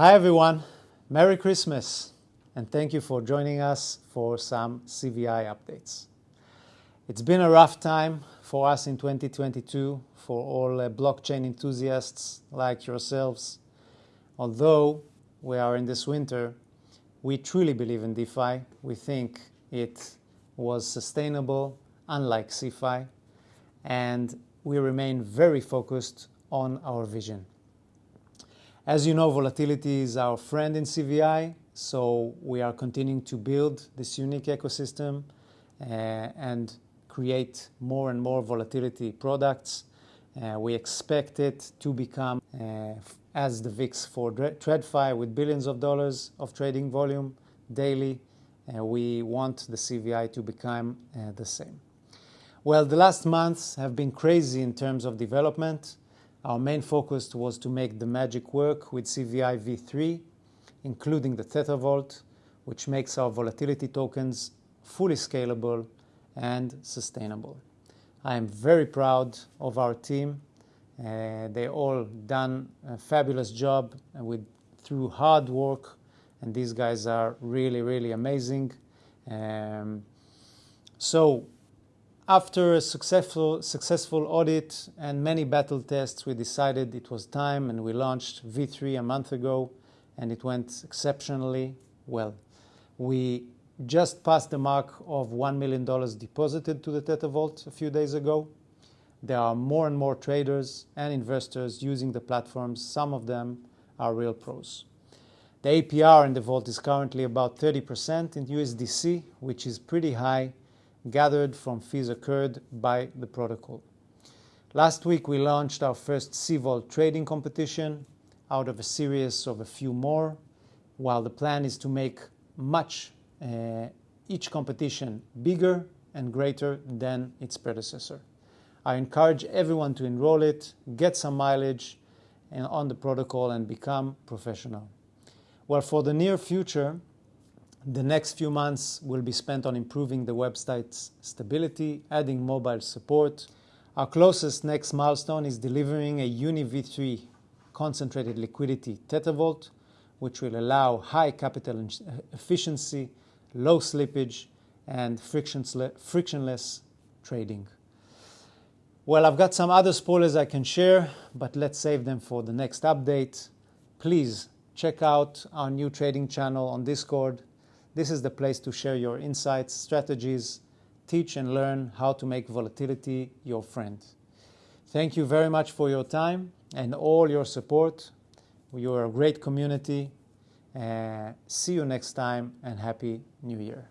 Hi everyone, Merry Christmas, and thank you for joining us for some CVI updates. It's been a rough time for us in 2022 for all uh, blockchain enthusiasts like yourselves. Although we are in this winter, we truly believe in DeFi. We think it was sustainable, unlike CeFi, and we remain very focused on our vision. As you know, volatility is our friend in CVI, so we are continuing to build this unique ecosystem uh, and create more and more volatility products. Uh, we expect it to become uh, as the VIX for TradFi with billions of dollars of trading volume daily. We want the CVI to become the same. Well, the last months have been crazy in terms of development. Our main focus was to make the magic work with CVI v3, including the Theta Vault, which makes our volatility tokens fully scalable and sustainable. I am very proud of our team. Uh, they all done a fabulous job with through hard work, and these guys are really, really amazing. Um, so after a successful, successful audit and many battle tests, we decided it was time and we launched V3 a month ago and it went exceptionally well. We just passed the mark of $1 million deposited to the Theta Vault a few days ago. There are more and more traders and investors using the platforms. Some of them are real pros. The APR in the vault is currently about 30% in USDC, which is pretty high gathered from fees occurred by the protocol. Last week, we launched our first CVault trading competition out of a series of a few more, while the plan is to make much uh, each competition bigger and greater than its predecessor. I encourage everyone to enroll it, get some mileage on the protocol, and become professional. Well, for the near future, the next few months will be spent on improving the website's stability, adding mobile support. Our closest next milestone is delivering a Uni v3 concentrated liquidity Theta Vault, which will allow high capital efficiency, low slippage, and frictionless trading. Well, I've got some other spoilers I can share, but let's save them for the next update. Please check out our new trading channel on Discord this is the place to share your insights, strategies, teach and learn how to make volatility your friend. Thank you very much for your time and all your support. You are a great community. Uh, see you next time and Happy New Year.